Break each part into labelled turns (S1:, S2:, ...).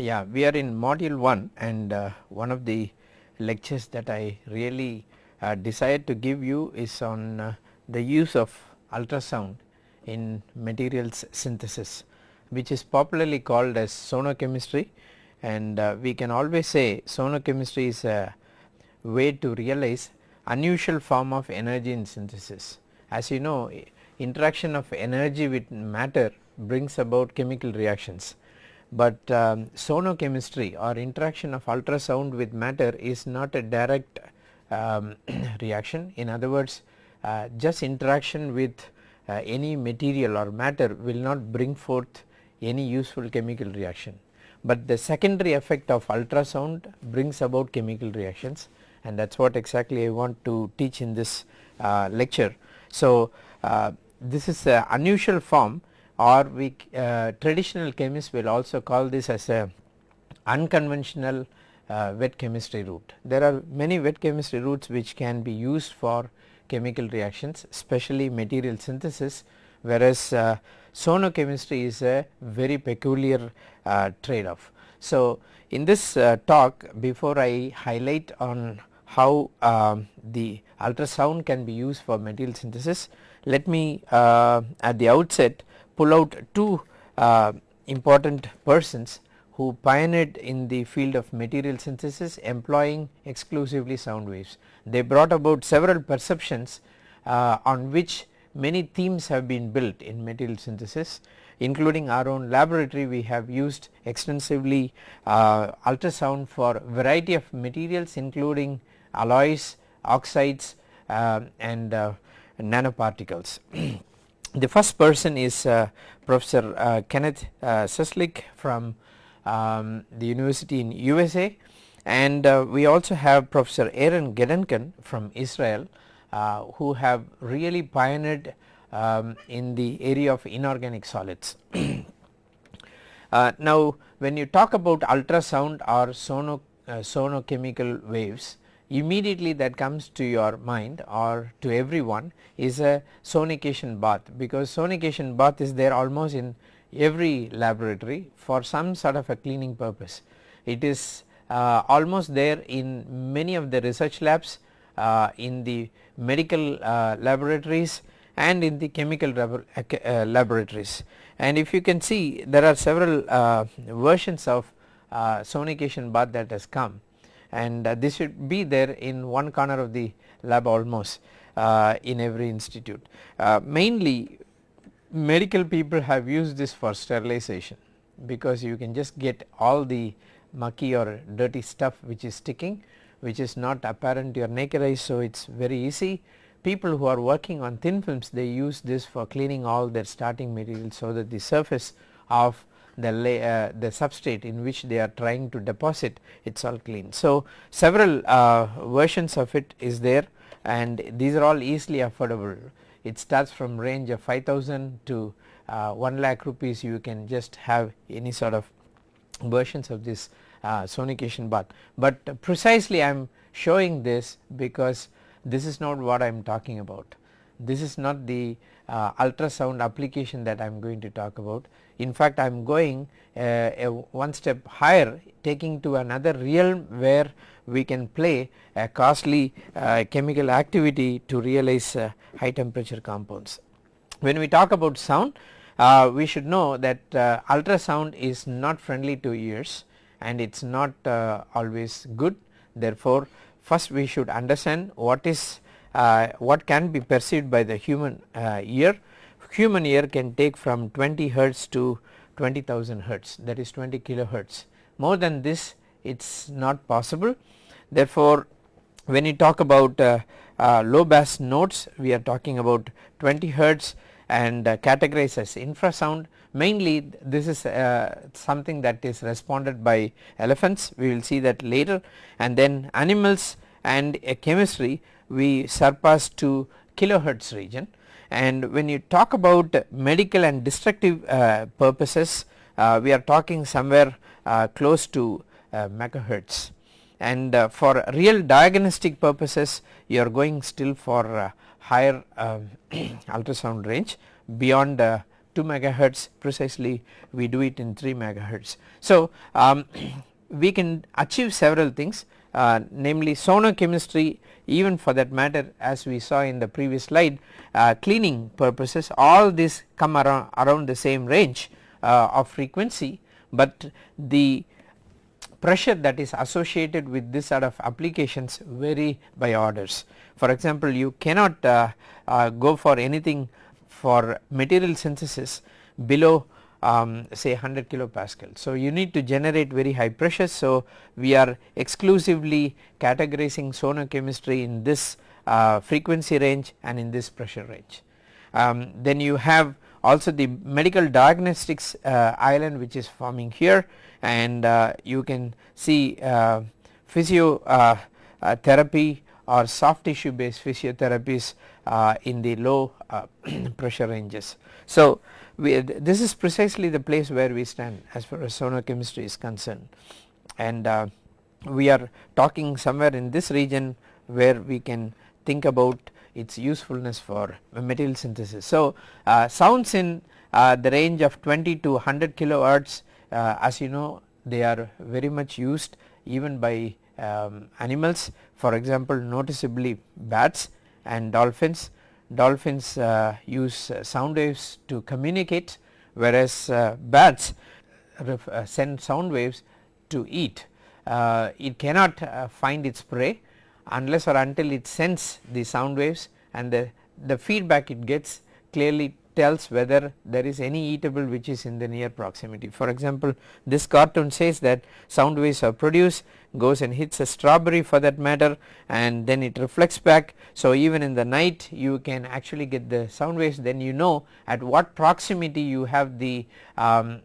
S1: Yeah, we are in module 1 and uh, one of the lectures that I really uh, decided to give you is on uh, the use of ultrasound in materials synthesis which is popularly called as sonochemistry and uh, we can always say sonochemistry is a way to realize unusual form of energy in synthesis. As you know interaction of energy with matter brings about chemical reactions but um, sonochemistry or interaction of ultrasound with matter is not a direct um, reaction in other words uh, just interaction with uh, any material or matter will not bring forth any useful chemical reaction. But the secondary effect of ultrasound brings about chemical reactions and that is what exactly I want to teach in this uh, lecture. So, uh, this is a unusual form or we uh, traditional chemists will also call this as a unconventional uh, wet chemistry route. There are many wet chemistry routes which can be used for chemical reactions especially material synthesis whereas uh, sonochemistry is a very peculiar uh, trade off. So, in this uh, talk before I highlight on how um, the ultrasound can be used for material synthesis let me uh, at the outset pull out two uh, important persons who pioneered in the field of material synthesis employing exclusively sound waves. They brought about several perceptions uh, on which many themes have been built in material synthesis including our own laboratory we have used extensively uh, ultrasound for variety of materials including alloys, oxides uh, and uh, nanoparticles. the first person is uh, Professor uh, Kenneth uh, Suslick from um, the university in USA and uh, we also have Professor Aaron Gedanken from Israel uh, who have really pioneered um, in the area of inorganic solids. uh, now when you talk about ultrasound or sono, sonochemical waves immediately that comes to your mind or to everyone is a sonication bath because sonication bath is there almost in every laboratory for some sort of a cleaning purpose. It is uh, almost there in many of the research labs uh, in the medical uh, laboratories and in the chemical uh, uh, laboratories and if you can see there are several uh, versions of sonication bath that has come and uh, this should be there in one corner of the lab almost uh, in every institute. Uh, mainly medical people have used this for sterilization because you can just get all the mucky or dirty stuff which is sticking which is not apparent to your naked eye so it is very easy. People who are working on thin films they use this for cleaning all their starting material so that the surface of the, uh, the substrate in which they are trying to deposit it is all clean. So, several uh, versions of it is there and these are all easily affordable. It starts from range of 5000 to uh, 1 lakh rupees you can just have any sort of versions of this uh, sonication bath. But precisely I am showing this because this is not what I am talking about. This is not the uh, ultrasound application that I am going to talk about. In fact, I am going uh, one step higher taking to another realm where we can play a costly uh, chemical activity to realize uh, high temperature compounds. When we talk about sound uh, we should know that uh, ultrasound is not friendly to ears and it is not always good therefore first we should understand what is uh, what can be perceived by the human uh, ear. Human ear can take from 20 hertz to 20,000 hertz that is 20 kilohertz. More than this it is not possible. Therefore, when you talk about uh, uh, low bass notes we are talking about 20 hertz and uh, categorized as infrasound mainly this is uh, something that is responded by elephants we will see that later and then animals and a chemistry we surpass to kilohertz region and when you talk about medical and destructive uh, purposes uh, we are talking somewhere uh, close to megahertz. And for real diagnostic purposes you are going still for higher um, ultrasound range. Beyond 2 megahertz precisely we do it in 3 megahertz. So, um, we can achieve several things. Uh, namely sonochemistry even for that matter as we saw in the previous slide uh, cleaning purposes all this come around, around the same range uh, of frequency, but the pressure that is associated with this sort of applications vary by orders. For example, you cannot uh, uh, go for anything for material synthesis below um, say 100 kilopascal. So, you need to generate very high pressures. So, we are exclusively categorizing sonochemistry in this uh, frequency range and in this pressure range. Um, then you have also the medical diagnostics uh, island which is forming here and uh, you can see uh, physio uh, uh, or soft tissue based physiotherapies in the low pressure ranges. So, we, this is precisely the place where we stand as far as sonochemistry is concerned and uh, we are talking somewhere in this region where we can think about its usefulness for material synthesis. So, uh, sounds in uh, the range of 20 to 100 kilohertz uh, as you know they are very much used even by um, animals for example noticeably bats and dolphins dolphins uh, use uh, sound waves to communicate whereas uh, bats send sound waves to eat. it cannot find its prey unless or until it sends the sound waves and the, the feedback it gets clearly tells whether there is any eatable which is in the near proximity. For example, this cartoon says that sound waves are produced goes and hits a strawberry for that matter and then it reflects back. So, even in the night you can actually get the sound waves then you know at what proximity you have the um,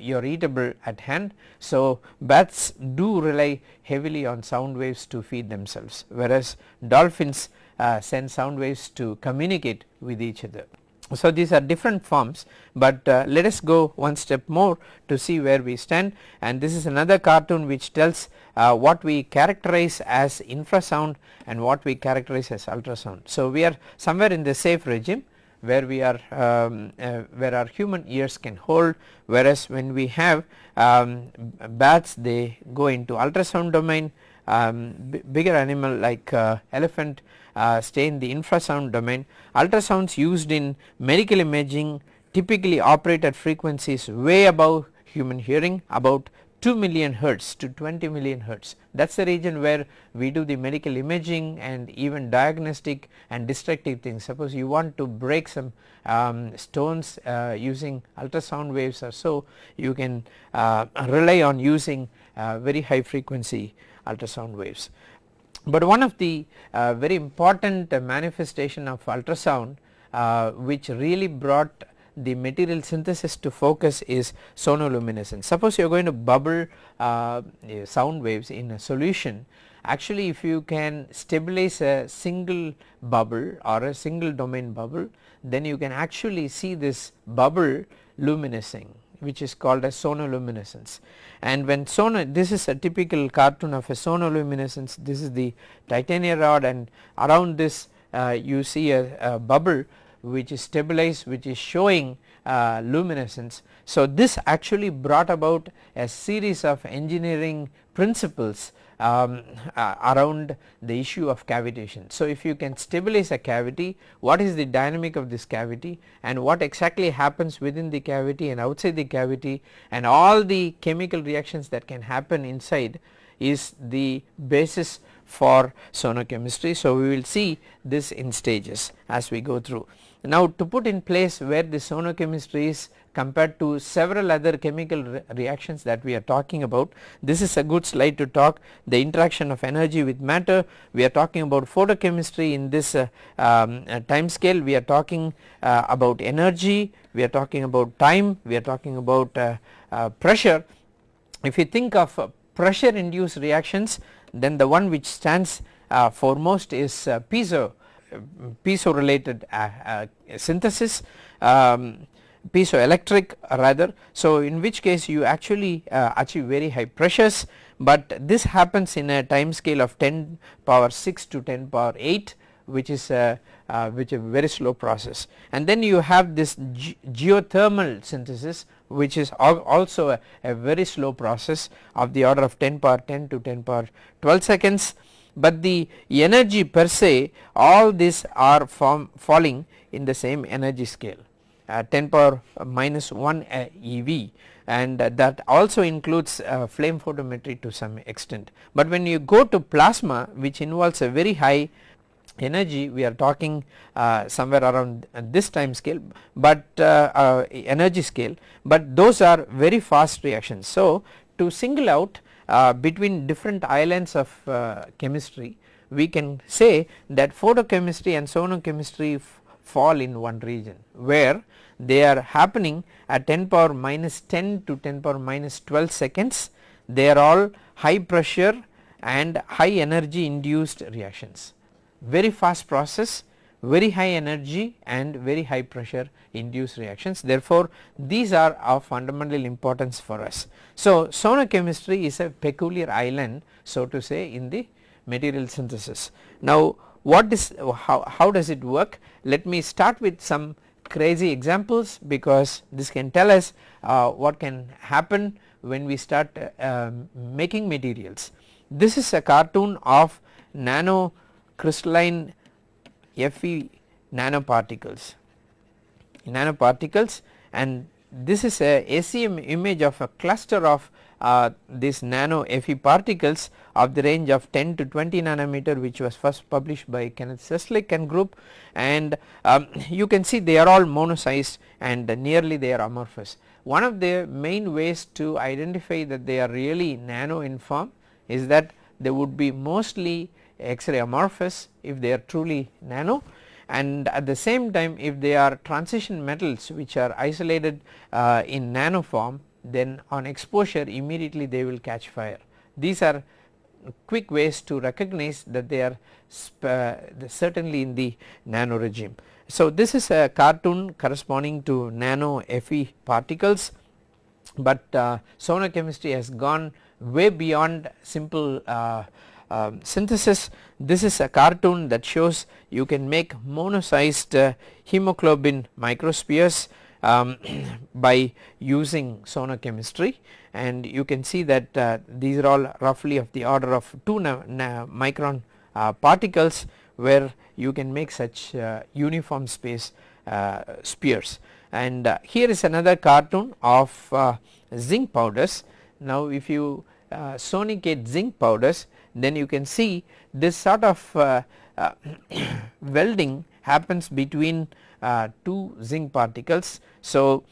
S1: your eatable at hand. So, bats do rely heavily on sound waves to feed themselves whereas dolphins uh, send sound waves to communicate with each other. So, these are different forms, but uh, let us go one step more to see where we stand. And this is another cartoon which tells uh, what we characterize as infrasound and what we characterize as ultrasound. So, we are somewhere in the safe regime where we are um, uh, where our human ears can hold. Whereas when we have um, bats they go into ultrasound domain. Um, bigger animal like uh, elephant uh, stay in the infrasound domain. Ultrasounds used in medical imaging typically operate at frequencies way above human hearing about 2 million hertz to 20 million hertz that is the region where we do the medical imaging and even diagnostic and destructive things suppose you want to break some um, stones uh, using ultrasound waves or so you can uh, rely on using uh, very high frequency ultrasound waves. But one of the uh, very important uh, manifestation of ultrasound uh, which really brought the material synthesis to focus is sonoluminescence. Suppose you are going to bubble uh, sound waves in a solution actually if you can stabilize a single bubble or a single domain bubble then you can actually see this bubble luminescing which is called as sonoluminescence and when sono this is a typical cartoon of a sonoluminescence this is the titania rod and around this uh, you see a, a, bubble which is stabilized which is showing uh, luminescence. So, this actually brought about a series of engineering principles um, uh, around the issue of cavitation. So, if you can stabilize a cavity what is the dynamic of this cavity and what exactly happens within the cavity and outside the cavity and all the chemical reactions that can happen inside is the basis for sonochemistry. So, we will see this in stages as we go through. Now, to put in place where the sonochemistry is compared to several other chemical re reactions that we are talking about. This is a good slide to talk the interaction of energy with matter. We are talking about photochemistry in this uh, um, uh, time scale. We are talking uh, about energy, we are talking about time, we are talking about uh, uh, pressure. If you think of uh, pressure induced reactions then the one which stands foremost is piezo piezo related synthesis um, piezoelectric rather. So, in which case you actually uh, achieve very high pressures, but this happens in a time scale of 10 power 6 to 10 power 8 which is a uh, which a very slow process. And then you have this ge geothermal synthesis which is al also a, a, very slow process of the order of 10 power 10 to 10 power 12 seconds. But the energy per se all these are falling in the same energy scale. uh, 10 power minus 1 uh, EV and uh, that also includes uh, flame photometry to some extent. But when you go to plasma which involves a very high energy we are talking uh, somewhere around this time scale but uh, uh, energy scale but those are very fast reactions. So to single out uh, between different islands of uh, chemistry we can say that photochemistry and sonochemistry fall in one region where they are happening at 10 power minus 10 to 10 power minus 12 seconds they are all high pressure and high energy induced reactions very fast process very high energy and very high pressure induced reactions therefore these are of fundamental importance for us. So sonochemistry is a peculiar island so to say in the material synthesis. Now what is how, how does it work let me start with some crazy examples because this can tell us uh, what can happen when we start uh, making materials. This is a cartoon of nano crystalline Fe nanoparticles nanoparticles and this is a SEM image of a cluster of uh, these nano Fe particles of the range of 10 to 20 nanometer which was first published by Kenneth Suslick and group and um, you can see they are all monosized and nearly they are amorphous. One of the main ways to identify that they are really nano in form is that they would be mostly X-ray amorphous if they are truly nano and at the same time if they are transition metals which are isolated uh, in nano form then on exposure immediately they will catch fire. These are quick ways to recognize that they are uh, certainly in the nano regime. So this is a cartoon corresponding to nano Fe particles but uh, sonochemistry has gone way beyond simple uh, um, synthesis. This is a cartoon that shows you can make monosized uh, hemoglobin microspheres um, by using sonochemistry and you can see that uh, these are all roughly of the order of 2 micron uh, particles where you can make such uh, uniform space uh, spheres. And uh, here is another cartoon of uh, zinc powders. Now if you sonicate zinc powders then you can see this sort of welding happens between uh, two zinc particles. So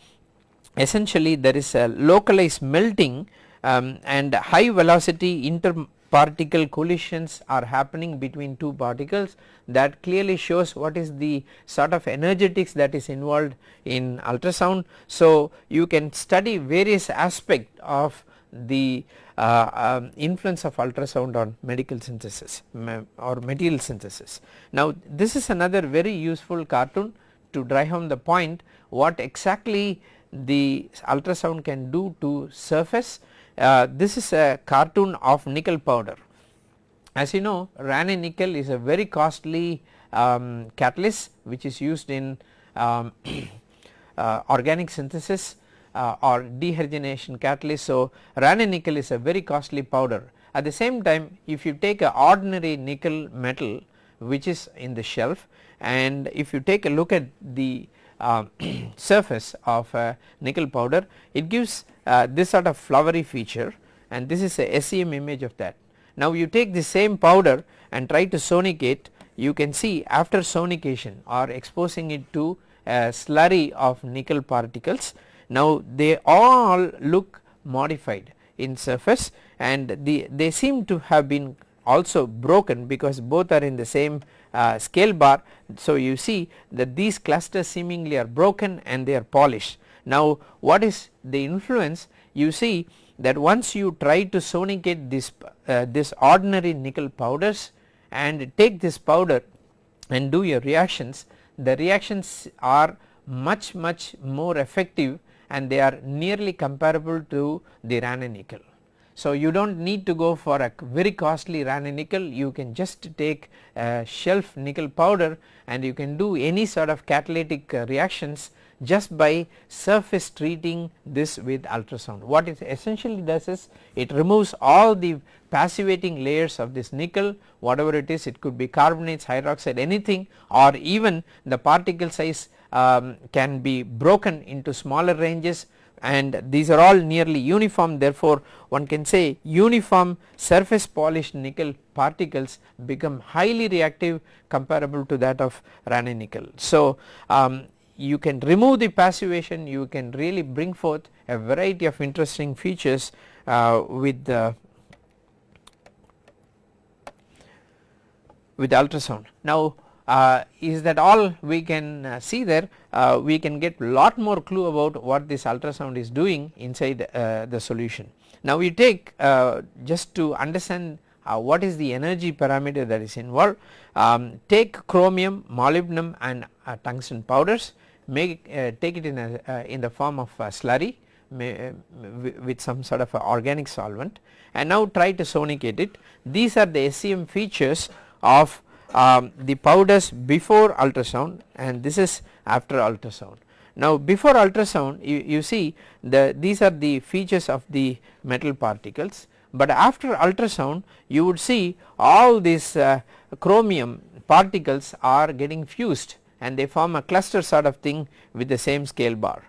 S1: essentially there is a localized melting um, and high velocity interparticle collisions are happening between two particles that clearly shows what is the sort of energetics that is involved in ultrasound. So you can study various aspect of the uh, um, influence of ultrasound on medical synthesis or material synthesis. Now this is another very useful cartoon to drive home the point what exactly the ultrasound can do to surface. Uh, this is a cartoon of nickel powder. As you know Raney nickel is a very costly um, catalyst which is used in um, uh, organic synthesis uh, or dehydrogenation catalyst. So Raney nickel is a very costly powder. At the same time if you take a ordinary nickel metal which is in the shelf and if you take a look at the uh, surface of a nickel powder it gives uh, this sort of flowery feature and this is a SEM image of that. Now you take the same powder and try to sonicate you can see after sonication or exposing it to a slurry of nickel particles now they all look modified in surface and the, they seem to have been also broken because both are in the same uh, scale bar. So you see that these clusters seemingly are broken and they are polished. Now what is the influence you see that once you try to sonicate this, uh, this ordinary nickel powders and take this powder and do your reactions the reactions are much much more effective and they are nearly comparable to the Raney nickel. So, you do not need to go for a very costly Raney nickel you can just take a shelf nickel powder and you can do any sort of catalytic uh, reactions just by surface treating this with ultrasound. What it essentially does is it removes all the passivating layers of this nickel whatever it is it could be carbonates, hydroxide anything or even the particle size um, can be broken into smaller ranges and these are all nearly uniform therefore one can say uniform surface polished nickel particles become highly reactive comparable to that of Raney nickel. So, um, you can remove the passivation you can really bring forth a variety of interesting features uh, with the with ultrasound. Now uh, is that all we can uh, see there uh, we can get lot more clue about what this ultrasound is doing inside uh, the solution. Now we take uh, just to understand uh, what is the energy parameter that is involved um, take chromium, molybdenum and tungsten powders make take it in a in the form of slurry may, with some sort of organic solvent and now try to sonicate it. These are the SEM features of um, the powders before ultrasound and this is after ultrasound. Now before ultrasound you, you see the these are the features of the metal particles but after ultrasound you would see all these uh, chromium particles are getting fused and they form a cluster sort of thing with the same scale bar.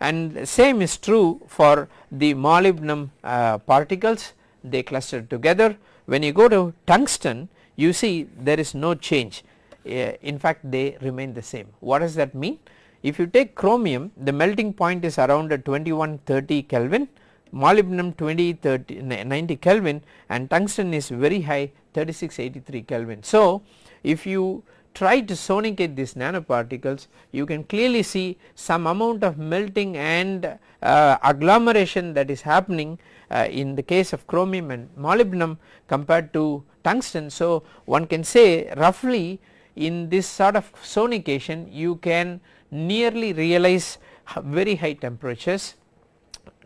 S1: And same is true for the molybdenum uh, particles. They cluster together. When you go to tungsten you see there is no change uh, in fact they remain the same. What does that mean? If you take chromium the melting point is around 2130 Kelvin, molybdenum 2030 90 Kelvin and tungsten is very high 3683 Kelvin. So, if you try to sonicate these nanoparticles you can clearly see some amount of melting and uh, agglomeration that is happening uh, in the case of chromium and molybdenum compared to tungsten. So, one can say roughly in this sort of sonication you can nearly realize very high temperatures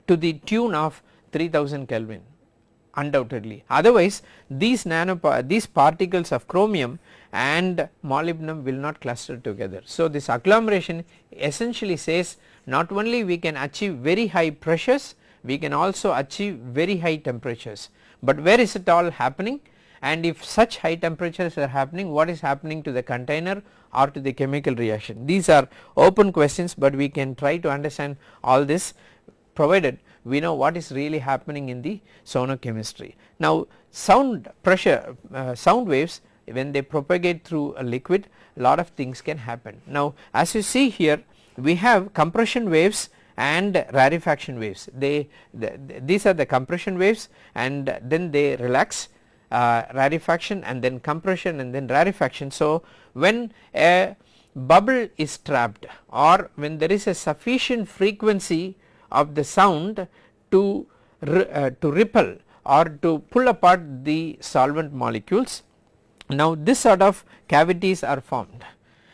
S1: to the tune of 3000 Kelvin undoubtedly otherwise these nano these particles of chromium and molybdenum will not cluster together. So, this agglomeration essentially says not only we can achieve very high pressures we can also achieve very high temperatures, but where is it all happening and if such high temperatures are happening what is happening to the container or to the chemical reaction. These are open questions, but we can try to understand all this provided we know what is really happening in the sonochemistry. Now sound pressure uh, sound waves when they propagate through a liquid a lot of things can happen. Now as you see here we have compression waves and rarefaction waves they the, these are the compression waves and then they relax uh, rarefaction and then compression and then rarefaction. So, when a bubble is trapped or when there is a sufficient frequency of the sound to uh, to ripple or to pull apart the solvent molecules. Now this sort of cavities are formed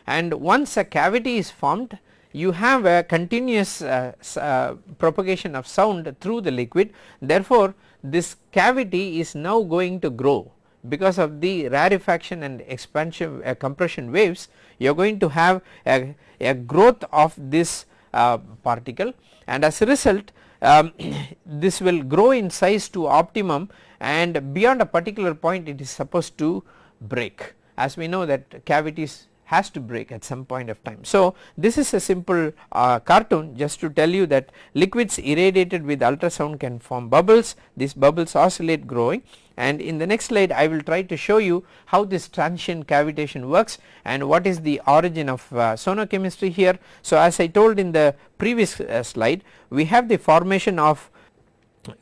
S1: and once a cavity is formed you have a continuous uh, uh, propagation of sound through the liquid. Therefore this cavity is now going to grow. Because of the rarefaction and expansion uh, compression waves you are going to have a, a growth of this uh, particle. And as a result um, this will grow in size to optimum. And beyond a particular point it is supposed to break. As we know that cavities has to break at some point of time. So, this is a simple uh, cartoon just to tell you that liquids irradiated with ultrasound can form bubbles, these bubbles oscillate growing and in the next slide I will try to show you how this transient cavitation works and what is the origin of uh, sonochemistry here. So, as I told in the previous uh, slide we have the formation of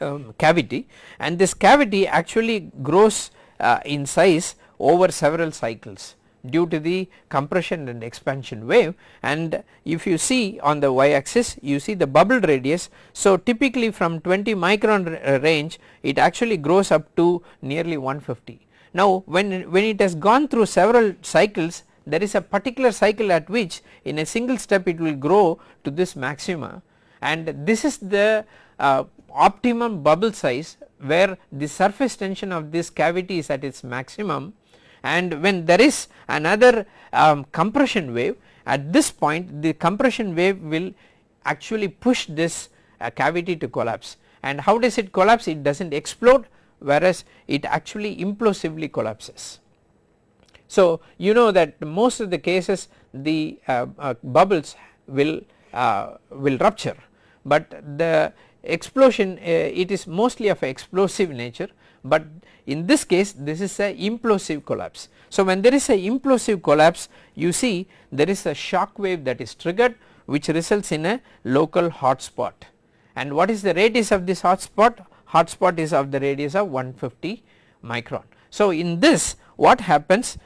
S1: um, cavity and this cavity actually grows uh, in size over several cycles due to the compression and expansion wave and if you see on the y axis you see the bubble radius. So typically from 20 micron uh, range it actually grows up to nearly 150. Now when, when it has gone through several cycles there is a particular cycle at which in a single step it will grow to this maxima and this is the uh, optimum bubble size where the surface tension of this cavity is at its maximum and when there is another um, compression wave at this point the compression wave will actually push this uh, cavity to collapse. And how does it collapse? It does not explode whereas it actually implosively collapses. So you know that most of the cases the uh, uh, bubbles will uh, will rupture. But the explosion uh, it is mostly of explosive nature but in this case this is a implosive collapse. So when there is a implosive collapse you see there is a shock wave that is triggered which results in a local hotspot and what is the radius of this hotspot? Hotspot is of the radius of 150 micron. So in this what happens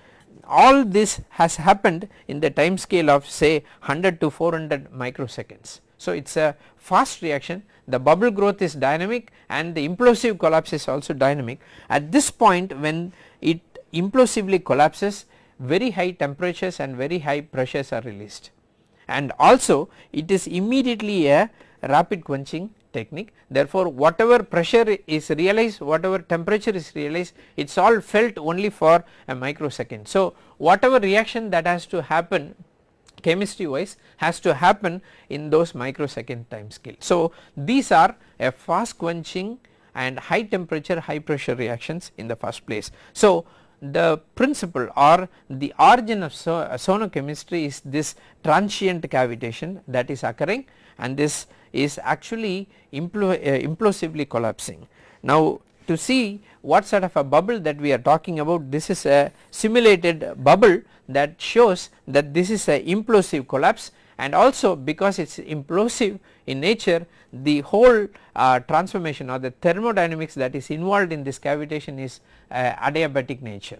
S1: all this has happened in the time scale of say 100 to 400 microseconds. So it is a fast reaction the bubble growth is dynamic and the implosive collapse is also dynamic. At this point when it implosively collapses very high temperatures and very high pressures are released and also it is immediately a rapid quenching technique therefore whatever pressure is realized whatever temperature is realized it is all felt only for a microsecond. So whatever reaction that has to happen chemistry wise has to happen in those microsecond time scale. So these are a fast quenching and high temperature high pressure reactions in the first place. So the principle or the origin of so, uh, sonochemistry is this transient cavitation that is occurring and this is actually impl uh, implosively collapsing. Now to see what sort of a bubble that we are talking about this is a simulated bubble that shows that this is a implosive collapse and also because it is implosive in nature the whole uh, transformation or the thermodynamics that is involved in this cavitation is uh, adiabatic nature.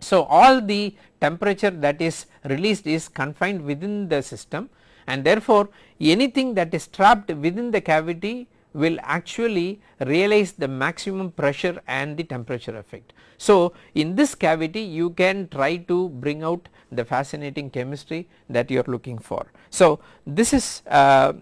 S1: So all the temperature that is released is confined within the system and therefore anything that is trapped within the cavity will actually realize the maximum pressure and the temperature effect. So in this cavity you can try to bring out the fascinating chemistry that you are looking for. So this is uh,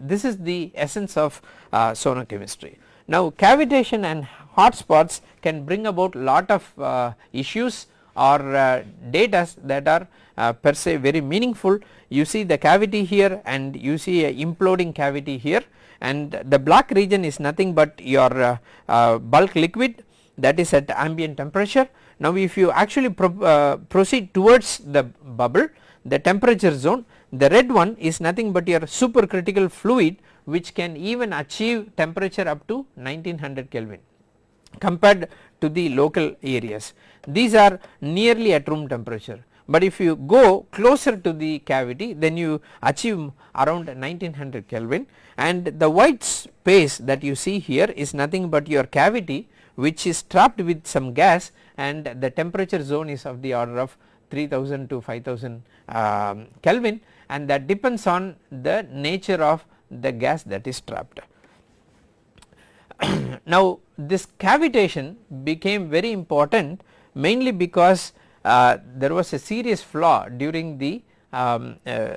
S1: this is the essence of uh, sonochemistry. Now cavitation and hotspots can bring about lot of uh, issues or uh, data that are uh, per se very meaningful you see the cavity here and you see a imploding cavity here and the black region is nothing but your uh, uh, bulk liquid that is at ambient temperature. Now if you actually pro uh, proceed towards the bubble the temperature zone the red one is nothing but your supercritical fluid which can even achieve temperature up to 1900 Kelvin compared to the local areas. These are nearly at room temperature but if you go closer to the cavity then you achieve around 1900 Kelvin and the white space that you see here is nothing but your cavity which is trapped with some gas and the temperature zone is of the order of 3000 to 5000 um, Kelvin and that depends on the nature of the gas that is trapped. now this cavitation became very important mainly because uh, there was a serious flaw during the um, uh,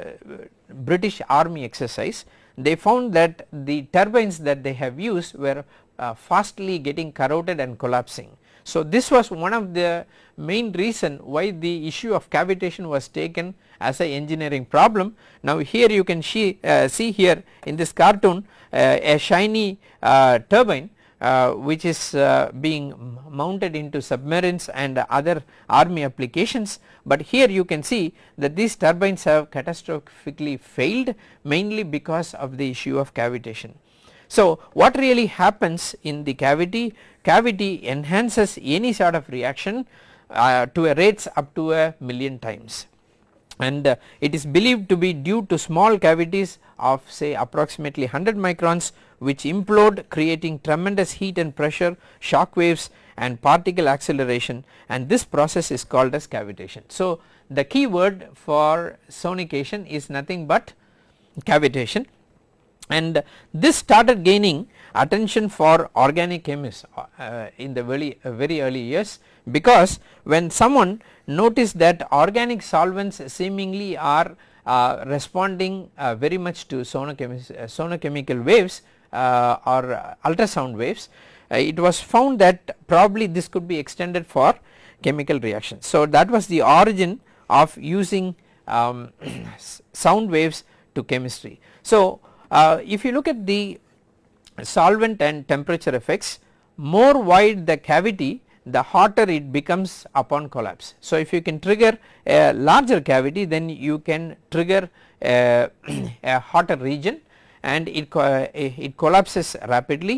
S1: British army exercise they found that the turbines that they have used were uh, fastly getting corroded and collapsing. So this was one of the main reason why the issue of cavitation was taken as a engineering problem. Now here you can see, uh, see here in this cartoon uh, a shiny uh, turbine uh, which is uh, being mounted into submarines and other army applications but here you can see that these turbines have catastrophically failed mainly because of the issue of cavitation. So what really happens in the cavity? Cavity enhances any sort of reaction uh, to a rates up to a million times and uh, it is believed to be due to small cavities of say approximately 100 microns which implode creating tremendous heat and pressure shock waves and particle acceleration and this process is called as cavitation. So the key word for sonication is nothing but cavitation and this started gaining attention for organic chemists uh, in the very, uh, very early years because when someone noticed that organic solvents seemingly are uh, responding uh, very much to uh, sonochemical waves or ultrasound waves uh, it was found that probably this could be extended for chemical reactions. So that was the origin of using um, sound waves to chemistry. So uh, if you look at the solvent and temperature effects more wide the cavity the hotter it becomes upon collapse. So if you can trigger a larger cavity then you can trigger a, a hotter region and it, it collapses rapidly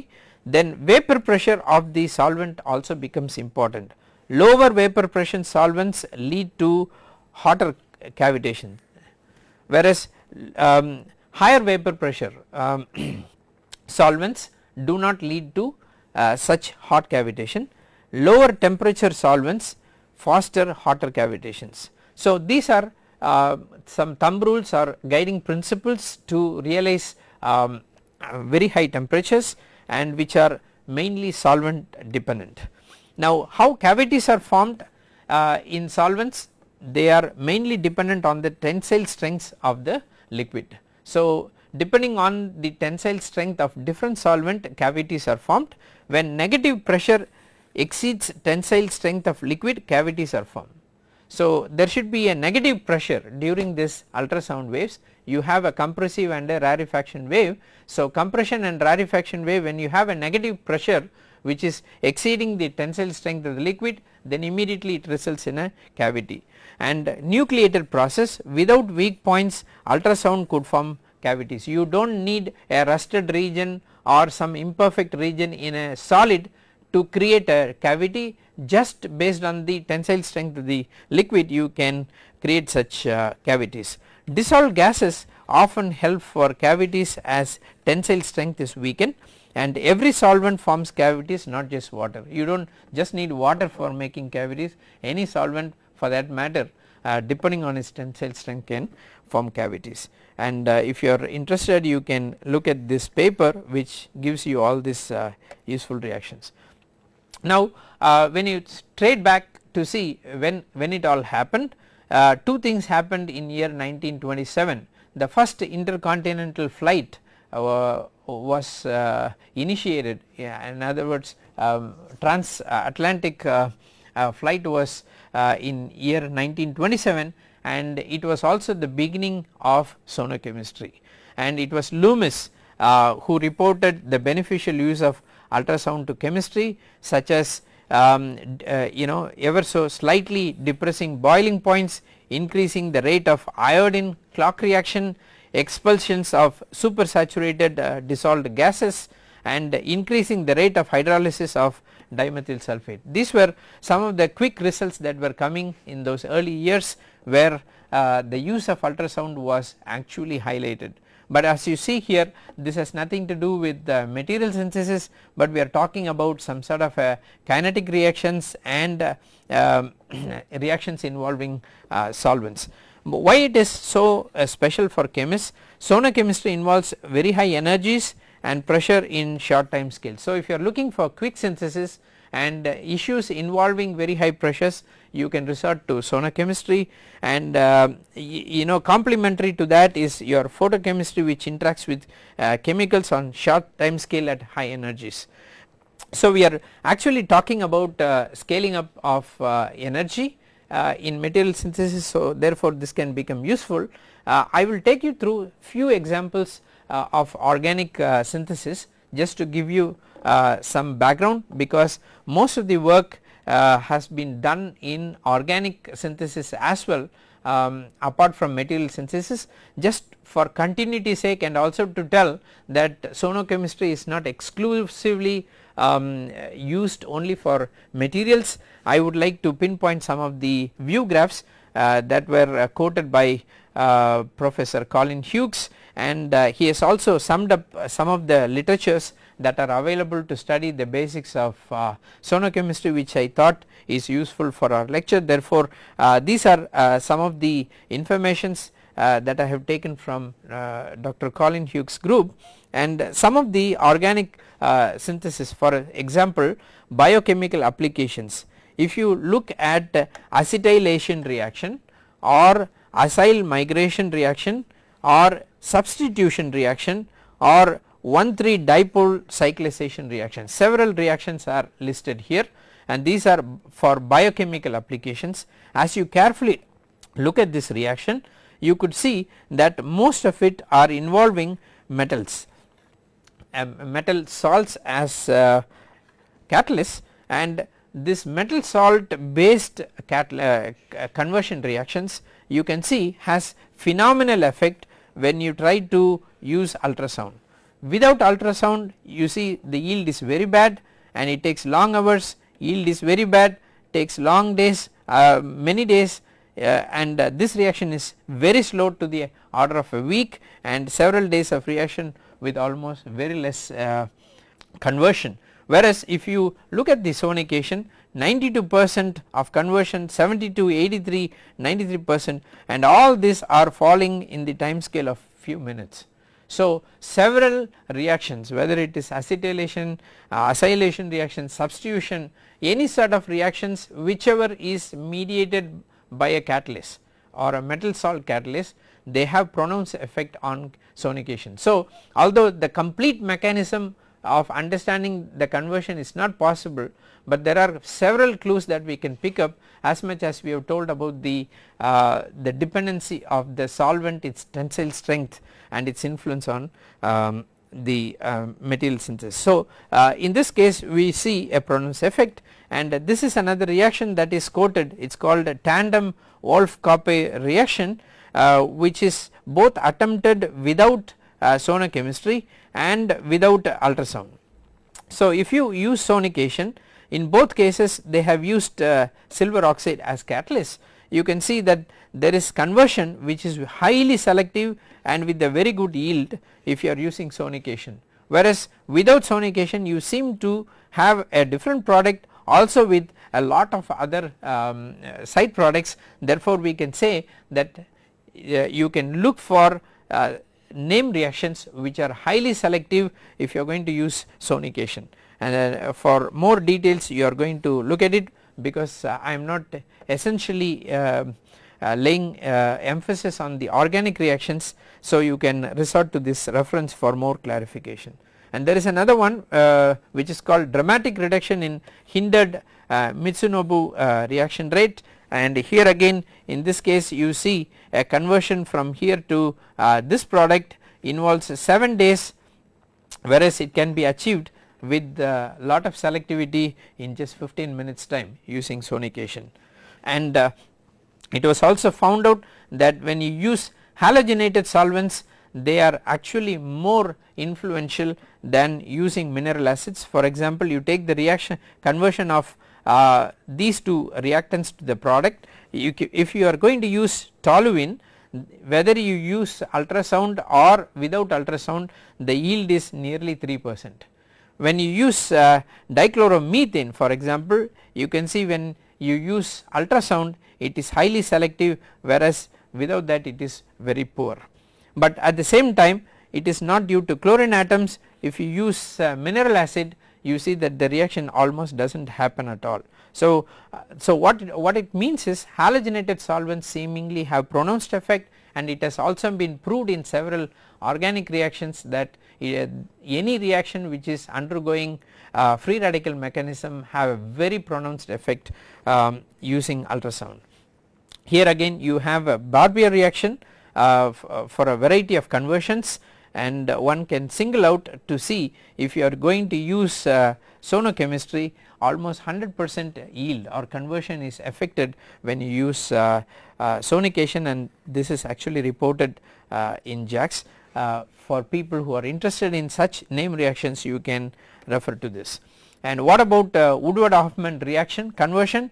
S1: then vapor pressure of the solvent also becomes important. Lower vapor pressure solvents lead to hotter cavitation whereas um, higher vapor pressure um, solvents do not lead to uh, such hot cavitation lower temperature solvents foster hotter cavitations. So these are uh, some thumb rules or guiding principles to realize um, very high temperatures and which are mainly solvent dependent. Now how cavities are formed uh, in solvents they are mainly dependent on the tensile strengths of the liquid. So depending on the tensile strength of different solvent cavities are formed when negative pressure exceeds tensile strength of liquid cavities are formed. So there should be a negative pressure during this ultrasound waves you have a compressive and a rarefaction wave. So compression and rarefaction wave when you have a negative pressure which is exceeding the tensile strength of the liquid then immediately it results in a cavity and nucleated process without weak points ultrasound could form cavities. You do not need a rusted region or some imperfect region in a solid to create a cavity just based on the tensile strength of the liquid you can create such uh, cavities. Dissolved gases often help for cavities as tensile strength is weakened and every solvent forms cavities not just water. You do not just need water for making cavities any solvent for that matter uh, depending on its tensile strength can form cavities and uh, if you are interested you can look at this paper which gives you all these uh, useful reactions. Now uh, when you trade back to see when, when it all happened uh, two things happened in year 1927 the first intercontinental flight uh, was uh, initiated. Yeah, in other words um, transatlantic uh, uh, flight was in year 1927 and it was also the beginning of sonochemistry. And it was Loomis who reported the beneficial use of ultrasound to chemistry such as um, uh, you know ever so slightly depressing boiling points increasing the rate of iodine clock reaction expulsions of supersaturated uh, dissolved gases and increasing the rate of hydrolysis of dimethyl sulfate. These were some of the quick results that were coming in those early years where uh, the use of ultrasound was actually highlighted but as you see here this has nothing to do with the material synthesis but we are talking about some sort of a kinetic reactions and uh, um, reactions involving uh, solvents. Why it is so uh, special for chemists? Sonochemistry involves very high energies and pressure in short time scale. So if you are looking for quick synthesis and uh, issues involving very high pressures you can resort to sonochemistry and uh, you know complementary to that is your photochemistry which interacts with uh, chemicals on short time scale at high energies. So we are actually talking about uh, scaling up of uh, energy uh, in material synthesis so therefore this can become useful. I will take you through few examples of organic synthesis just to give you uh, some background because most of the work uh, has been done in organic synthesis as well um, apart from material synthesis just for continuity sake and also to tell that sonochemistry is not exclusively um, used only for materials. I would like to pinpoint some of the view graphs uh, that were uh, quoted by uh, Professor Colin Hughes and uh, he has also summed up some of the literatures that are available to study the basics of uh, sonochemistry which I thought is useful for our lecture. Therefore, uh, these are uh, some of the informations uh, that I have taken from uh, Dr. Colin Hughes group and some of the organic uh, synthesis for example biochemical applications. If you look at acetylation reaction or acyl migration reaction or substitution reaction or 1,3 dipole cyclization reaction. Several reactions are listed here and these are for biochemical applications. As you carefully look at this reaction you could see that most of it are involving metals um, metal salts as uh, catalysts and this metal salt based uh, conversion reactions you can see has phenomenal effect when you try to use ultrasound. Without ultrasound you see the yield is very bad and it takes long hours yield is very bad takes long days uh, many days uh, and uh, this reaction is very slow to the order of a week and several days of reaction with almost very less uh, conversion whereas if you look at the sonication 92 percent of conversion 72 83 93 percent and all these are falling in the time scale of few minutes. So several reactions whether it is acetylation, uh, acylation reaction, substitution any sort of reactions whichever is mediated by a catalyst or a metal salt catalyst they have pronounced effect on sonication. So although the complete mechanism of understanding the conversion is not possible but there are several clues that we can pick up as much as we have told about the uh, the dependency of the solvent its tensile strength and its influence on um, the uh, material synthesis. So uh, in this case we see a pronounced effect and this is another reaction that is quoted it is called a tandem Wolff-Cope reaction uh, which is both attempted without uh, sonochemistry and without ultrasound. So if you use sonication in both cases they have used uh, silver oxide as catalyst. You can see that there is conversion which is highly selective and with a very good yield if you are using sonication whereas without sonication you seem to have a different product also with a lot of other um, side products. Therefore we can say that uh, you can look for uh, name reactions which are highly selective if you are going to use sonication. And uh, for more details you are going to look at it because uh, I am not essentially um, uh, laying uh, emphasis on the organic reactions. So you can resort to this reference for more clarification. And there is another one uh, which is called dramatic reduction in hindered uh, Mitsunobu reaction rate and here again in this case you see a conversion from here to uh, this product involves 7 days whereas it can be achieved with a lot of selectivity in just 15 minutes time using sonication and uh, it was also found out that when you use halogenated solvents they are actually more influential than using mineral acids. For example you take the reaction conversion of uh, these two reactants to the product. You, if you are going to use toluene whether you use ultrasound or without ultrasound the yield is nearly 3 percent. When you use uh, dichloromethane for example you can see when you use ultrasound it is highly selective whereas without that it is very poor. But at the same time it is not due to chlorine atoms. If you use uh, mineral acid you see that the reaction almost does not happen at all. So, uh, so what, what it means is halogenated solvents seemingly have pronounced effect and it has also been proved in several organic reactions that uh, any reaction which is undergoing uh, free radical mechanism have a very pronounced effect um, using ultrasound. Here again you have a Barbier reaction uh, uh, for a variety of conversions and one can single out to see if you are going to use uh, sonochemistry almost 100 percent yield or conversion is affected when you use uh, uh, sonication and this is actually reported uh, in JACS. for people who are interested in such name reactions you can refer to this. And what about Woodward Hoffmann reaction conversion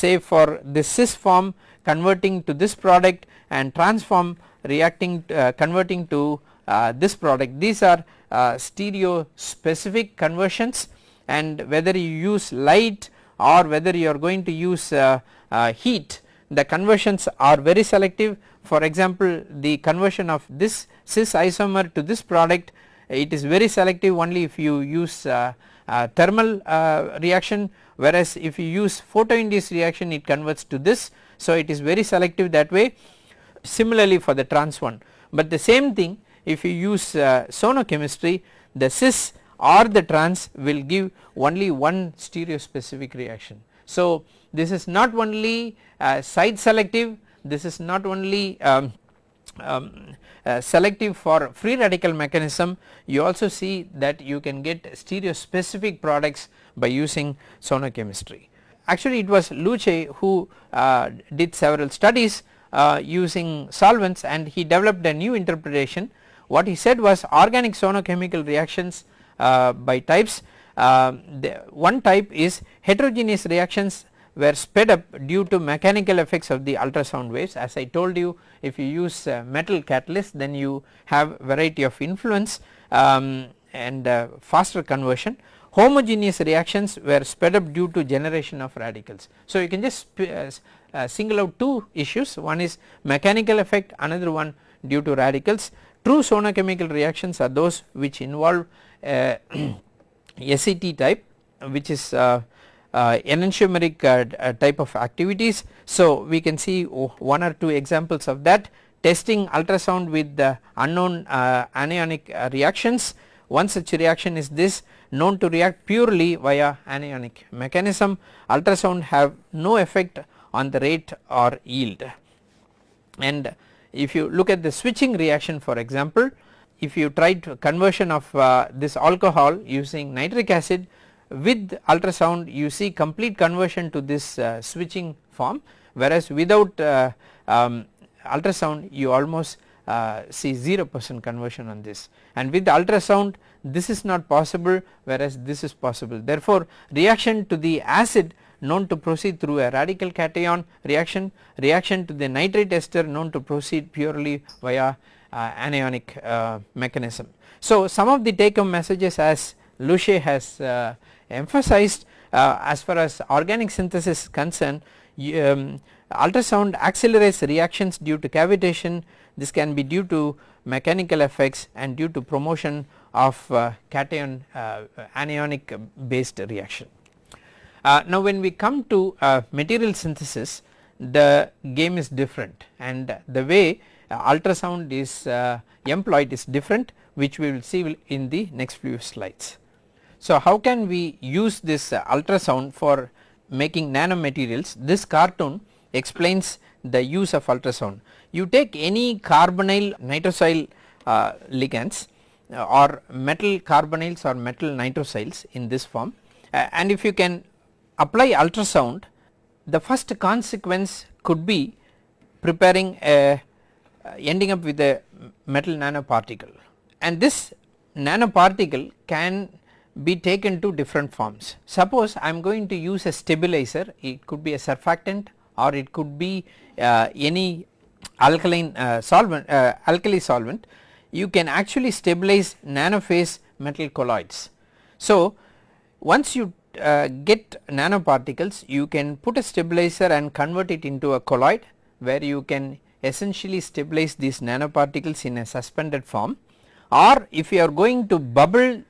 S1: say for this cis form converting to this product and transform reacting uh, converting to uh, this product. These are uh, stereo specific conversions and whether you use light or whether you are going to use uh, uh, heat the conversions are very selective. For example the conversion of this cis isomer to this product it is very selective only if you use uh, thermal reaction whereas if you use photoinduced reaction it converts to this. So it is very selective that way. Similarly for the trans one. But the same thing if you use uh, sonochemistry the cis or the trans will give only one stereospecific reaction. So, this is not only uh, site selective this is not only um, um, uh, selective for free radical mechanism you also see that you can get stereospecific products by using sonochemistry. Actually it was Luche who uh, did several studies uh, using solvents and he developed a new interpretation what he said was organic sonochemical reactions uh, by types. Uh, one type is heterogeneous reactions were sped up due to mechanical effects of the ultrasound waves. As I told you if you use uh, metal catalyst then you have variety of influence um, and uh, faster conversion. Homogeneous reactions were sped up due to generation of radicals. So you can just uh, uh, single out two issues. One is mechanical effect another one due to radicals true sonochemical reactions are those which involve uh, SET type which is uh, uh, enantiomeric uh, uh, type of activities. So, we can see one or two examples of that. Testing ultrasound with the unknown uh, anionic uh, reactions. One such reaction is this known to react purely via anionic mechanism. Ultrasound have no effect on the rate or yield. And if you look at the switching reaction for example if you try to conversion of uh, this alcohol using nitric acid with ultrasound you see complete conversion to this uh, switching form. Whereas without uh, um, ultrasound you almost uh, see 0 percent conversion on this. And with ultrasound this is not possible whereas this is possible. Therefore reaction to the acid known to proceed through a radical cation reaction reaction to the nitrate ester known to proceed purely via uh, anionic uh, mechanism. So some of the take home messages as Luche has uh, emphasized uh, as far as organic synthesis is concerned um, ultrasound accelerates reactions due to cavitation this can be due to mechanical effects and due to promotion of uh, cation uh, anionic based reaction. Uh, now when we come to uh, material synthesis the game is different and the way ultrasound is employed is different which we will see in the next few slides. So, how can we use this uh, ultrasound for making nanomaterials this cartoon explains the use of ultrasound. You take any carbonyl nitrosyl uh, ligands uh, or metal carbonyls or metal nitrosyls in this form uh, and if you can apply ultrasound the first consequence could be preparing a uh, ending up with a metal nanoparticle and this nanoparticle can be taken to different forms. Suppose I am going to use a stabilizer it could be a surfactant or it could be uh, any alkaline uh, solvent uh, alkali solvent you can actually stabilize nanophase metal colloids. So once you uh, get nanoparticles you can put a stabilizer and convert it into a colloid where you can essentially stabilize these nanoparticles in a suspended form or if you are going to bubble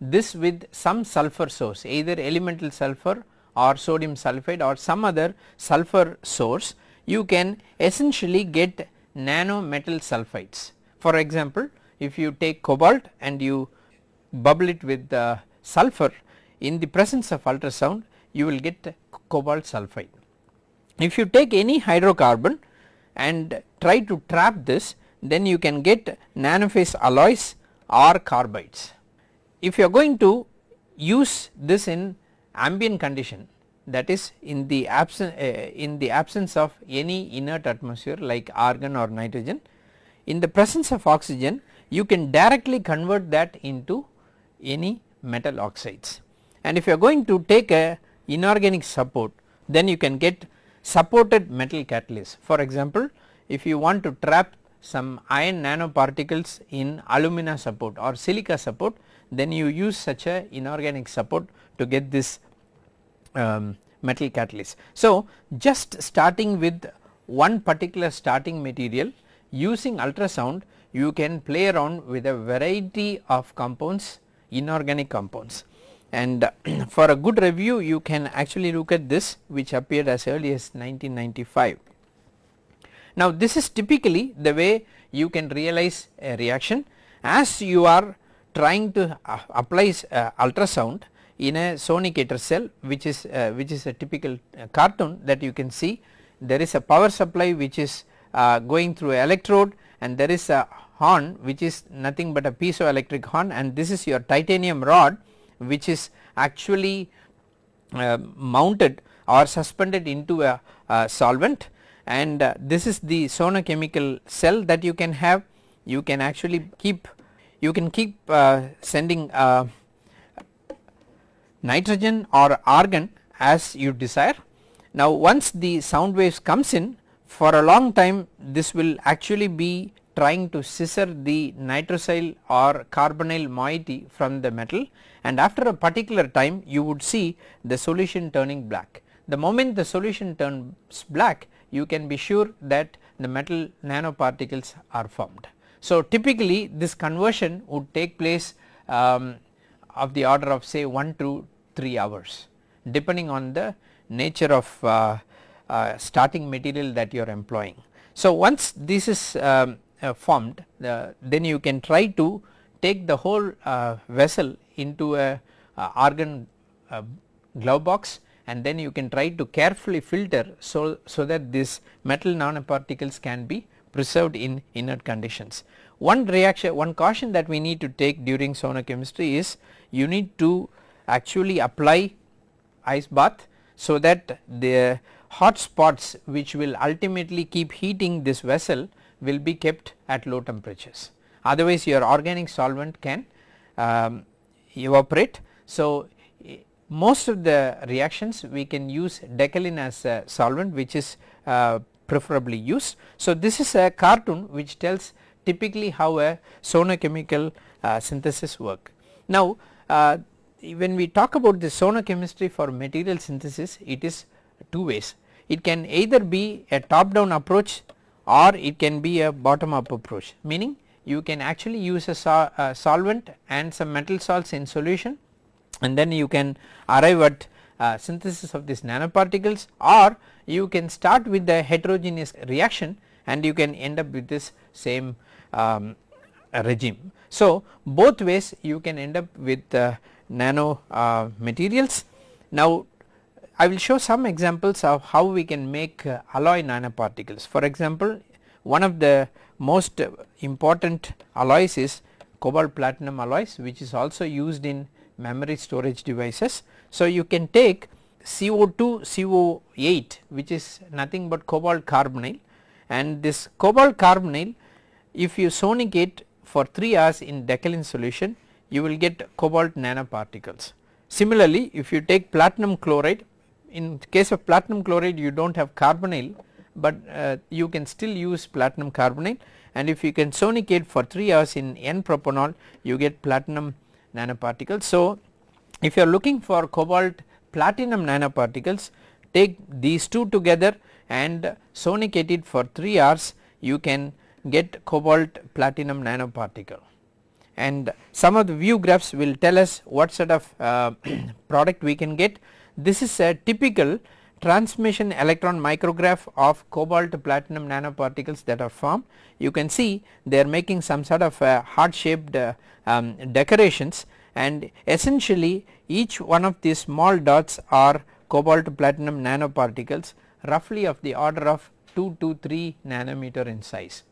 S1: this with some sulfur source either elemental sulfur or sodium sulphide or some other sulfur source you can essentially get nano metal sulphides. For example, if you take cobalt and you bubble it with uh, sulfur in the presence of ultrasound you will get cobalt sulphide. If you take any hydrocarbon and try to trap this then you can get nanophase alloys or carbides if you are going to use this in ambient condition that is in the absence uh, in the absence of any inert atmosphere like argon or nitrogen in the presence of oxygen you can directly convert that into any metal oxides and if you are going to take a inorganic support then you can get supported metal catalyst for example if you want to trap some iron nanoparticles in alumina support or silica support then you use such a inorganic support to get this um, metal catalyst. So just starting with one particular starting material using ultrasound you can play around with a variety of compounds inorganic compounds and for a good review you can actually look at this which appeared as early as 1995. Now this is typically the way you can realize a reaction as you are trying to uh, apply uh, ultrasound in a sonicator cell which is uh, which is a typical uh, cartoon that you can see there is a power supply which is uh, going through electrode and there is a horn which is nothing but a piezoelectric horn and this is your titanium rod which is actually uh, mounted or suspended into a, a solvent and uh, this is the sonochemical cell that you can have you can actually keep you can keep uh, sending uh, nitrogen or argon as you desire. Now once the sound waves comes in for a long time this will actually be trying to scissor the nitrosyl or carbonyl moiety from the metal and after a particular time you would see the solution turning black. The moment the solution turns black you can be sure that the metal nanoparticles are formed. So typically this conversion would take place um, of the order of say 1 to 3 hours depending on the nature of uh, uh, starting material that you are employing. So once this is um, formed then you can try to take the whole uh, vessel into a uh, argon uh, glove box and then you can try to carefully filter so, so that this metal nanoparticles can be preserved in inert conditions. One reaction one caution that we need to take during sonochemistry is you need to actually apply ice bath so that the hot spots which will ultimately keep heating this vessel will be kept at low temperatures otherwise your organic solvent can um, evaporate. So most of the reactions we can use decalin as a solvent which is uh, preferably used. So this is a cartoon which tells typically how a sonochemical uh, synthesis work. Now uh, when we talk about the sonochemistry for material synthesis it is two ways it can either be a top down approach or it can be a bottom up approach meaning you can actually use a, sol a solvent and some metal salts in solution and then you can arrive at uh, synthesis of these nanoparticles or you can start with the heterogeneous reaction and you can end up with this same um, regime. So both ways you can end up with uh, nano uh, materials. Now I will show some examples of how we can make uh, alloy nanoparticles. For example, one of the most important alloys is cobalt platinum alloys which is also used in memory storage devices. So you can take CO2 CO8 which is nothing but cobalt carbonyl and this cobalt carbonyl if you sonicate for 3 hours in decalin solution you will get cobalt nanoparticles. Similarly if you take platinum chloride in case of platinum chloride you do not have carbonyl but uh, you can still use platinum carbonyl and if you can sonicate for 3 hours in N propanol you get platinum nanoparticles. So if you are looking for cobalt platinum nanoparticles take these two together and sonicate it for 3 hours you can get cobalt platinum nanoparticle and some of the view graphs will tell us what sort of uh, product we can get. This is a typical transmission electron micrograph of cobalt platinum nanoparticles that are formed. You can see they are making some sort of uh, heart shaped uh, um, decorations and essentially each one of these small dots are cobalt platinum nanoparticles roughly of the order of 2 to 3 nanometer in size.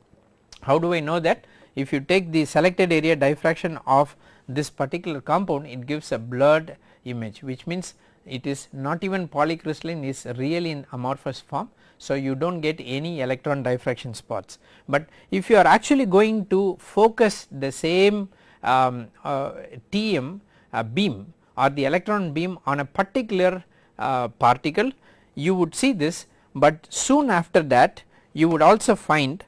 S1: How do I know that? if you take the selected area diffraction of this particular compound it gives a blurred image which means it is not even polycrystalline is really in amorphous form. So you do not get any electron diffraction spots, but if you are actually going to focus the same um, uh, TM uh, beam or the electron beam on a particular uh, particle you would see this, but soon after that you would also find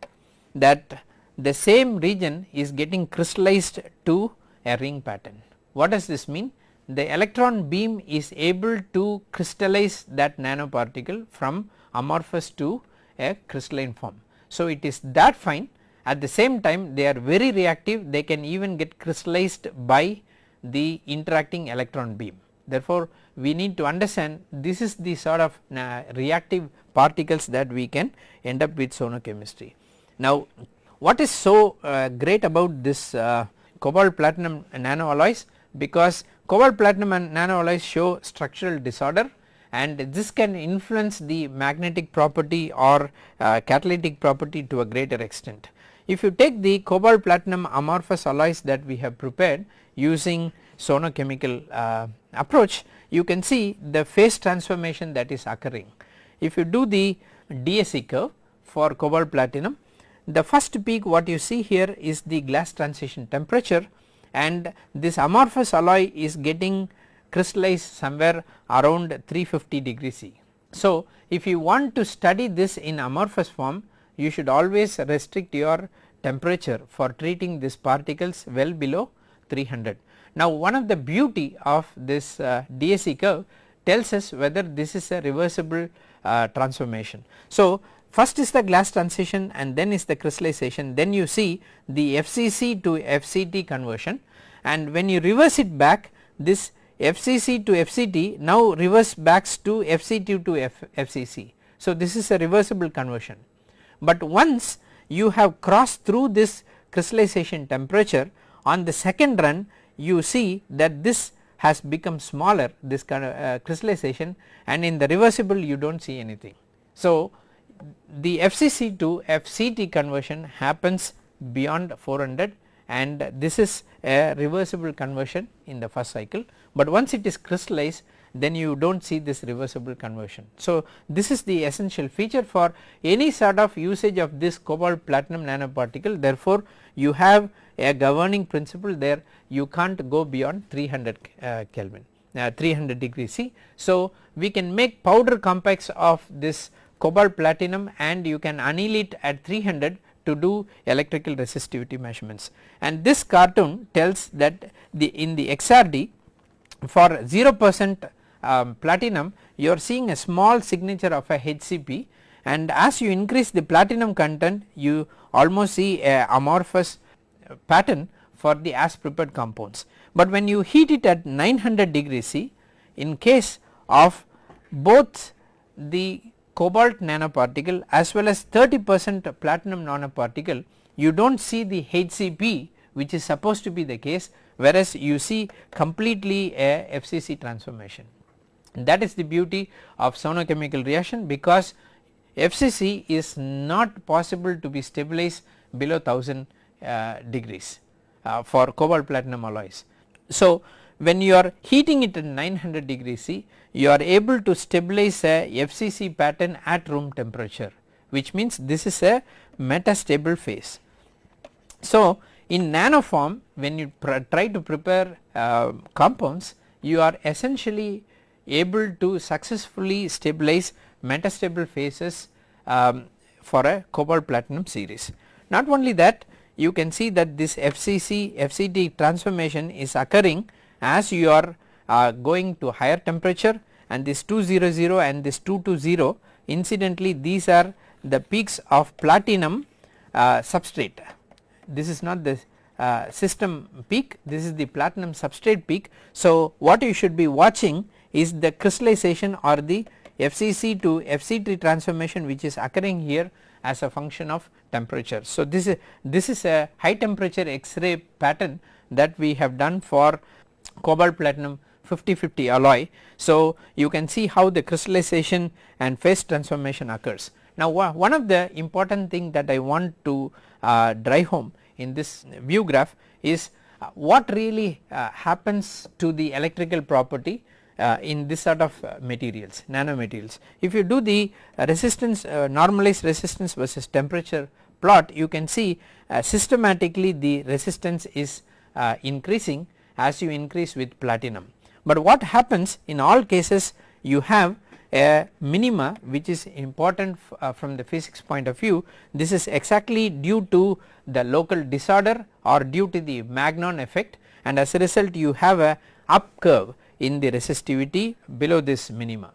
S1: that the same region is getting crystallized to a ring pattern. What does this mean? The electron beam is able to crystallize that nanoparticle from amorphous to a crystalline form. So it is that fine at the same time they are very reactive they can even get crystallized by the interacting electron beam. Therefore we need to understand this is the sort of uh, reactive particles that we can end up with sonochemistry. Now what is so uh, great about this uh, cobalt platinum nanoalloys because cobalt platinum and nano alloys show structural disorder and this can influence the magnetic property or uh, catalytic property to a greater extent. If you take the cobalt platinum amorphous alloys that we have prepared using sonochemical uh, approach you can see the phase transformation that is occurring. If you do the DSC curve for cobalt platinum the first peak what you see here is the glass transition temperature and this amorphous alloy is getting crystallized somewhere around 350 degrees C. So, if you want to study this in amorphous form you should always restrict your temperature for treating these particles well below 300. Now one of the beauty of this uh, DSC curve tells us whether this is a reversible uh, transformation. So first is the glass transition and then is the crystallization then you see the FCC to FCT conversion and when you reverse it back this FCC to FCT now reverse backs to FCT to F FCC. So this is a reversible conversion but once you have crossed through this crystallization temperature on the second run you see that this has become smaller this kind of uh, crystallization and in the reversible you do not see anything. So the FCC to FCT conversion happens beyond 400 and this is a reversible conversion in the first cycle, but once it is crystallized then you do not see this reversible conversion. So this is the essential feature for any sort of usage of this cobalt platinum nanoparticle therefore you have a governing principle there you can't go beyond 300 uh, Kelvin uh, 300 degree C. So we can make powder compacts of this cobalt platinum and you can anneal it at 300 to do electrical resistivity measurements and this cartoon tells that the in the XRD for 0 percent um, platinum you are seeing a small signature of a HCP and as you increase the platinum content you almost see a amorphous pattern for the as prepared compounds. But when you heat it at 900 degrees C in case of both the cobalt nanoparticle as well as 30 percent platinum nanoparticle you do not see the HCP which is supposed to be the case whereas you see completely a FCC transformation. That is the beauty of sonochemical reaction because FCC is not possible to be stabilized below 1000 uh, degrees uh, for cobalt platinum alloys. So when you are heating it at 900 degrees C you are able to stabilize a FCC pattern at room temperature which means this is a metastable phase. So in nano form when you try to prepare uh, compounds you are essentially able to successfully stabilize metastable phases um, for a cobalt platinum series. Not only that you can see that this FCC FCT transformation is occurring as you are uh, going to higher temperature and this 200 and this 220 incidentally these are the peaks of platinum uh, substrate. This is not the uh, system peak this is the platinum substrate peak. So what you should be watching is the crystallization or the FCC to FCT transformation which is occurring here as a function of temperature. So this is this is a high temperature X-ray pattern that we have done for cobalt platinum 50-50 alloy. So you can see how the crystallization and phase transformation occurs. Now one of the important thing that I want to uh, drive home in this view graph is uh, what really uh, happens to the electrical property uh, in this sort of uh, materials nanomaterials. If you do the uh, resistance normalized resistance versus temperature plot you can see systematically the resistance is increasing as you increase with platinum. But what happens in all cases you have a minima which is important uh, from the physics point of view this is exactly due to the local disorder or due to the Magnon effect and as a result you have a up curve in the resistivity below this minima.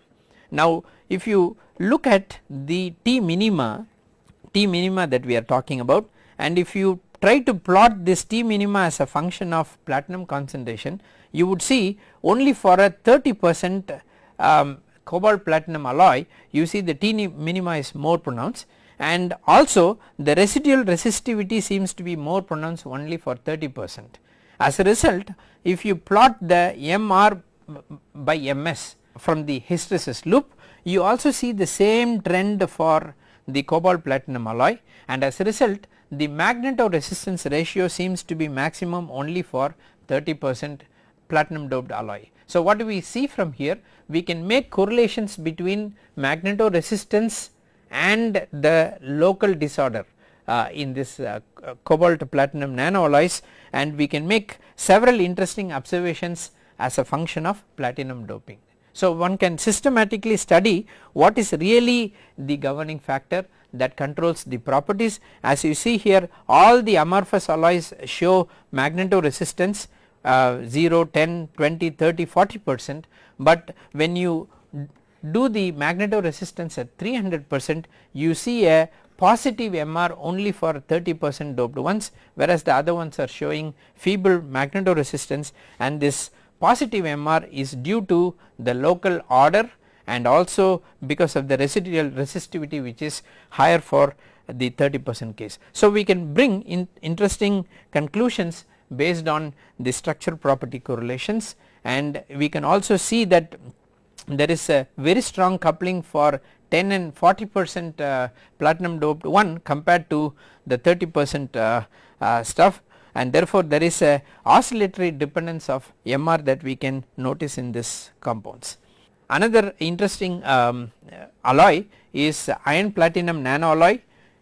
S1: Now if you look at the T minima, T minima that we are talking about and if you try to plot this T minima as a function of platinum concentration. You would see only for a 30 percent um, cobalt platinum alloy you see the T minima is more pronounced. And also the residual resistivity seems to be more pronounced only for 30 percent. As a result if you plot the MR by MS from the hysteresis loop you also see the same trend for the cobalt platinum alloy. And as a result the magnetoresistance ratio seems to be maximum only for 30 percent platinum doped alloy. So, what do we see from here we can make correlations between magnetoresistance and the local disorder uh, in this uh, cobalt platinum nanoalloys and we can make several interesting observations as a function of platinum doping. So, one can systematically study what is really the governing factor that controls the properties. As you see here all the amorphous alloys show magnetoresistance uh, 0, 10, 20, 30, 40 percent. But when you do the magnetoresistance at 300 percent you see a positive MR only for 30 percent doped ones whereas the other ones are showing feeble magnetoresistance. And this positive MR is due to the local order and also because of the residual resistivity which is higher for the 30 percent case. So, we can bring in interesting conclusions based on the structure property correlations and we can also see that there is a very strong coupling for 10 and 40 percent uh, platinum doped one compared to the 30 percent uh, uh, stuff and therefore there is a oscillatory dependence of MR that we can notice in this compounds. Another interesting um, alloy is iron platinum nano alloy.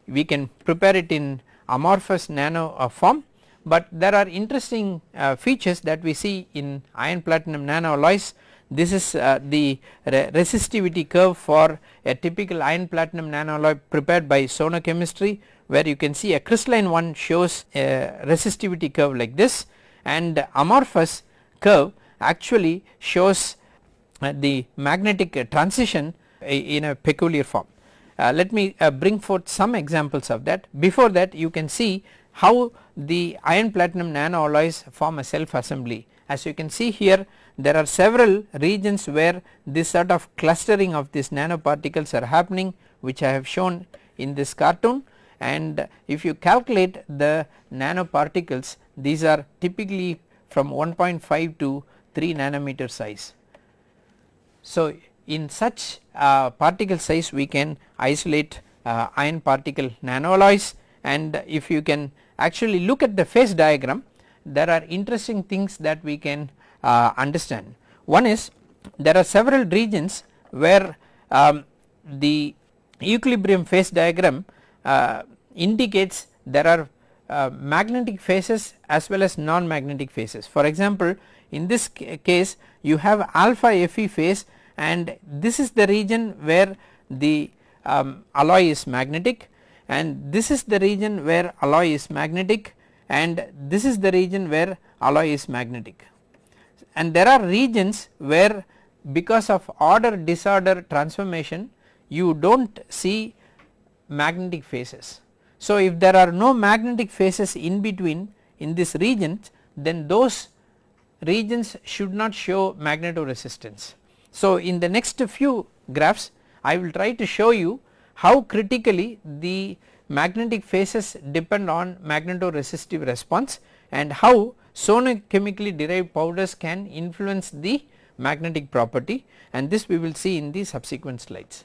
S1: we can prepare it in amorphous nano uh, form but there are interesting uh, features that we see in iron platinum nano alloys. this is uh, the re resistivity curve for a typical iron platinum nano alloy prepared by Sono chemistry where you can see a crystalline one shows a resistivity curve like this and amorphous curve actually shows the magnetic transition in a peculiar form. Uh, let me uh, bring forth some examples of that before that you can see how the iron platinum nanoalloys form a self assembly as you can see here there are several regions where this sort of clustering of these nanoparticles are happening which I have shown in this cartoon and if you calculate the nanoparticles these are typically from 1.5 to 3 nanometer size. So, in such uh, particle size we can isolate uh, iron particle nanoalloys and if you can actually look at the phase diagram there are interesting things that we can uh, understand. One is there are several regions where um, the equilibrium phase diagram uh, indicates there are uh, magnetic phases as well as non-magnetic phases. For example, in this case you have alpha Fe phase and this is the region where the um, alloy is magnetic and this is the region where alloy is magnetic and this is the region where alloy is magnetic. And there are regions where because of order disorder transformation you do not see magnetic phases. So, if there are no magnetic phases in between in this region then those regions should not show magnetoresistance. So, in the next few graphs I will try to show you how critically the magnetic phases depend on magnetoresistive response and how sonochemically derived powders can influence the magnetic property and this we will see in the subsequent slides.